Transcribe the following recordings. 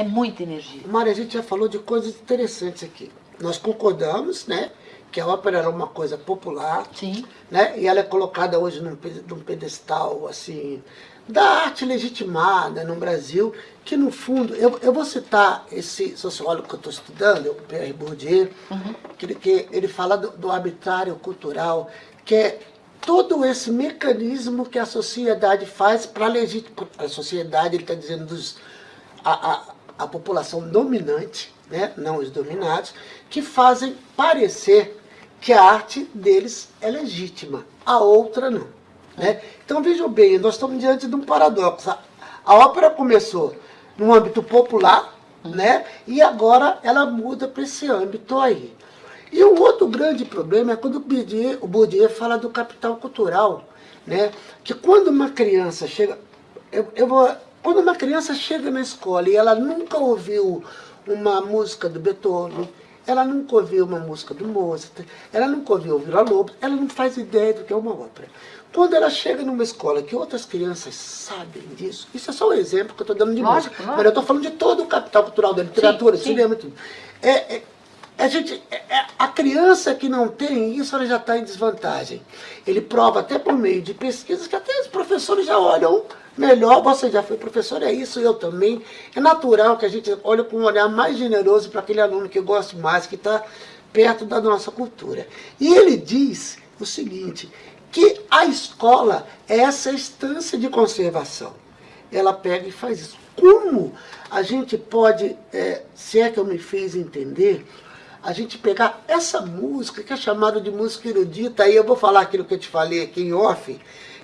É muita energia. Maria, a gente já falou de coisas interessantes aqui. Nós concordamos, né? Que a ópera era uma coisa popular. Sim. Né? E ela é colocada hoje num, num pedestal, assim, da arte legitimada no Brasil, que no fundo, eu, eu vou citar esse sociólogo que eu estou estudando, o Pierre Bourdieu, uhum. que, ele, que ele fala do, do arbitrário cultural, que é todo esse mecanismo que a sociedade faz para legitimar, a sociedade, ele está dizendo, dos, a, a, a população dominante, né, não os dominados, que fazem parecer que a arte deles é legítima, a outra não. Né? Então vejam bem, nós estamos diante de um paradoxo. A ópera começou no âmbito popular, né? e agora ela muda para esse âmbito aí. E um outro grande problema é quando o Bourdieu, o Bourdieu fala do capital cultural, né? que quando uma criança chega... Eu, eu vou, quando uma criança chega na escola e ela nunca ouviu uma música do Beethoven, ela nunca ouviu uma música do Mozart, ela nunca ouviu o Vila Lobos, ela não faz ideia do que é uma ópera. Quando ela chega numa escola que outras crianças sabem disso, isso é só um exemplo que eu estou dando de lógico, música, lógico. mas eu estou falando de todo o capital cultural da literatura, sim, cinema e tudo. É, é, a, gente, é, é, a criança que não tem isso, ela já está em desvantagem. Ele prova até por meio de pesquisas que até os professores já olham melhor, você já foi professor, é isso, eu também. É natural que a gente olhe com um olhar mais generoso para aquele aluno que gosta mais, que está perto da nossa cultura. E ele diz o seguinte, que a escola é essa instância de conservação. Ela pega e faz isso. Como a gente pode, é, se é que eu me fiz entender, a gente pegar essa música, que é chamada de música erudita, aí eu vou falar aquilo que eu te falei aqui em off,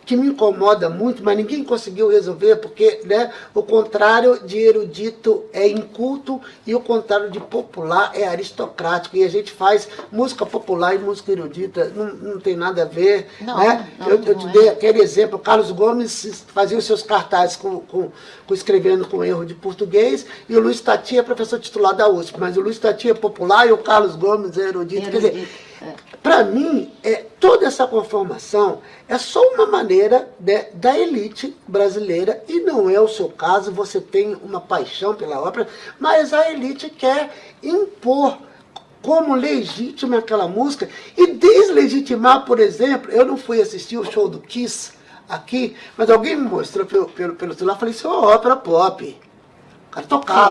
que me incomoda muito, mas ninguém conseguiu resolver, porque né, o contrário de erudito é inculto e o contrário de popular é aristocrático. E a gente faz música popular e música erudita, não, não tem nada a ver. Não, né? não, eu, eu te dei é. aquele exemplo, Carlos Gomes fazia os seus cartazes com, com, com, escrevendo com erro de português, e o Luiz Tati é professor titular da USP, mas o Luiz Tati é popular e o Carlos Gomes é erudito. erudito. Quer dizer, para mim, é, toda essa conformação é só uma maneira de, da elite brasileira, e não é o seu caso, você tem uma paixão pela ópera, mas a elite quer impor como legítima aquela música e deslegitimar, por exemplo, eu não fui assistir o show do Kiss aqui, mas alguém me mostrou pelo, pelo, pelo celular, falei, isso é uma ópera pop. O cara tocava.